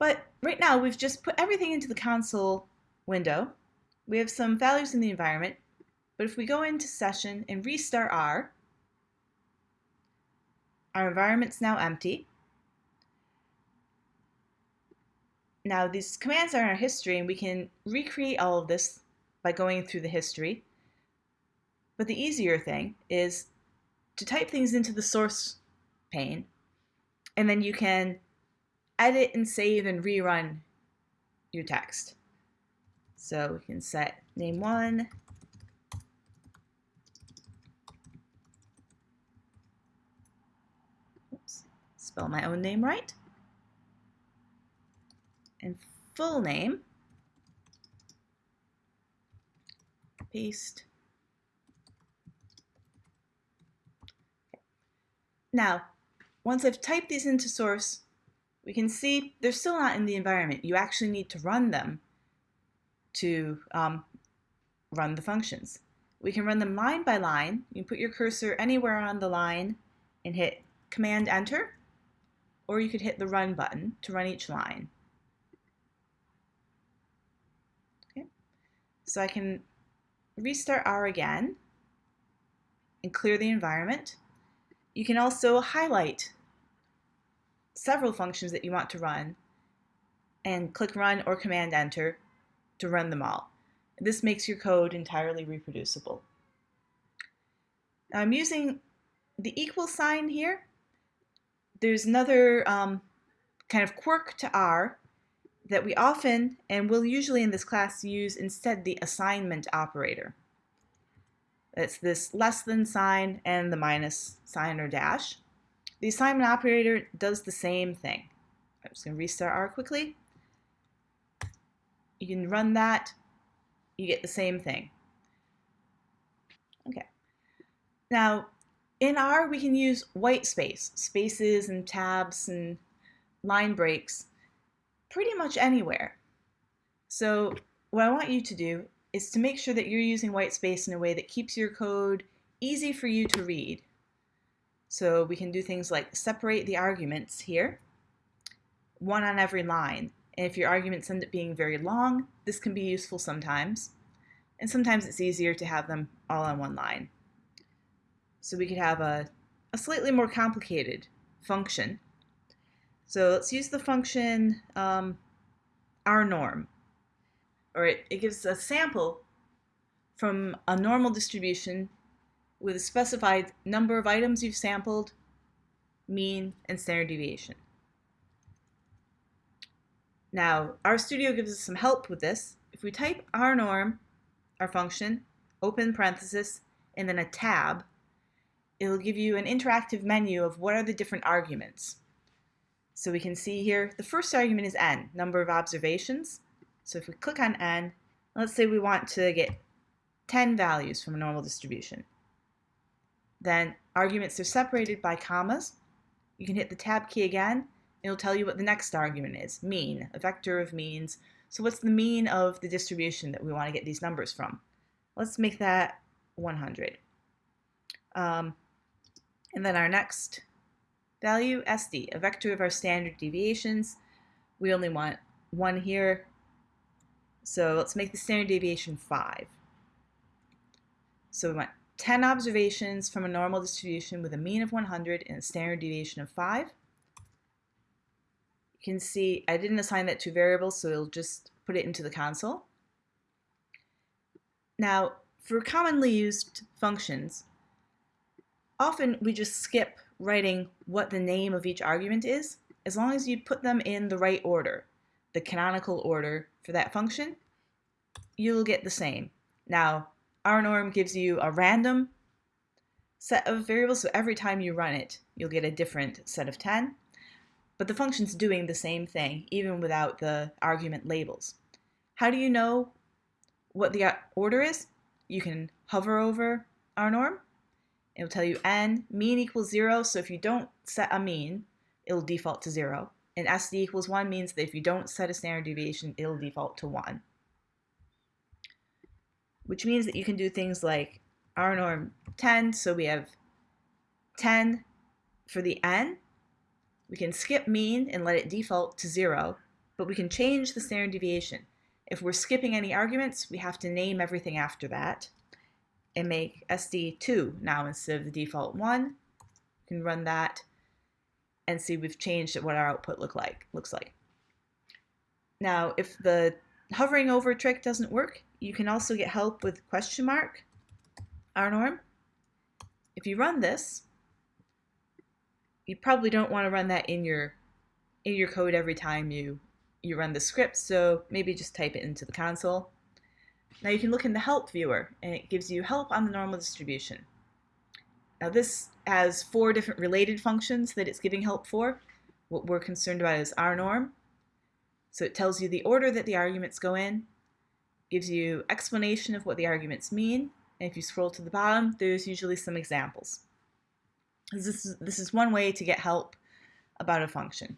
But right now we've just put everything into the console window. We have some values in the environment, but if we go into session and restart R, our environment's now empty. Now these commands are in our history and we can recreate all of this by going through the history. But the easier thing is to type things into the source pane and then you can edit and save and rerun your text. So we can set name one, oops, spell my own name right, and full name, paste. Now, once I've typed these into source, we can see they're still not in the environment. You actually need to run them to um, run the functions. We can run them line by line. You can put your cursor anywhere on the line and hit Command Enter, or you could hit the Run button to run each line. Okay. So I can restart R again and clear the environment. You can also highlight several functions that you want to run and click Run or Command Enter to run them all. This makes your code entirely reproducible. I'm using the equal sign here. There's another um, kind of quirk to R that we often, and will usually in this class, use instead the assignment operator. That's this less than sign and the minus sign or dash. The assignment operator does the same thing. I'm just going to restart R quickly. You can run that. You get the same thing. Okay. Now, in R, we can use white space, spaces and tabs and line breaks pretty much anywhere. So what I want you to do is to make sure that you're using white space in a way that keeps your code easy for you to read. So we can do things like separate the arguments here, one on every line. And if your arguments end up being very long, this can be useful sometimes. And sometimes it's easier to have them all on one line. So we could have a, a slightly more complicated function. So let's use the function um, rnorm or it, it gives a sample from a normal distribution with a specified number of items you've sampled, mean, and standard deviation. Now, RStudio gives us some help with this. If we type rnorm, our function, open parenthesis, and then a tab, it'll give you an interactive menu of what are the different arguments. So we can see here, the first argument is n, number of observations. So if we click on n, let's say we want to get 10 values from a normal distribution. Then arguments are separated by commas. You can hit the tab key again. It'll tell you what the next argument is, mean, a vector of means. So what's the mean of the distribution that we want to get these numbers from? Let's make that 100. Um, and then our next value, SD, a vector of our standard deviations. We only want one here, so let's make the standard deviation 5. So we want 10 observations from a normal distribution with a mean of 100 and a standard deviation of 5. You can see I didn't assign that to variables, so it'll just put it into the console. Now, for commonly used functions, often we just skip writing what the name of each argument is, as long as you put them in the right order the canonical order for that function, you'll get the same. Now, rnorm gives you a random set of variables, so every time you run it, you'll get a different set of 10. But the function's doing the same thing, even without the argument labels. How do you know what the uh, order is? You can hover over rnorm. It'll tell you n, mean equals 0, so if you don't set a mean, it'll default to 0 and SD equals 1 means that if you don't set a standard deviation, it'll default to 1. Which means that you can do things like rnorm 10, so we have 10 for the n. We can skip mean and let it default to 0, but we can change the standard deviation. If we're skipping any arguments, we have to name everything after that and make SD2 now instead of the default 1. We can run that and see we've changed what our output look like looks like. Now, if the hovering over trick doesn't work, you can also get help with question mark, rnorm. If you run this, you probably don't want to run that in your in your code every time you you run the script, so maybe just type it into the console. Now you can look in the help viewer and it gives you help on the normal distribution. Now this has four different related functions that it's giving help for. What we're concerned about is rnorm. So it tells you the order that the arguments go in, gives you explanation of what the arguments mean, and if you scroll to the bottom, there's usually some examples. This is, this is one way to get help about a function.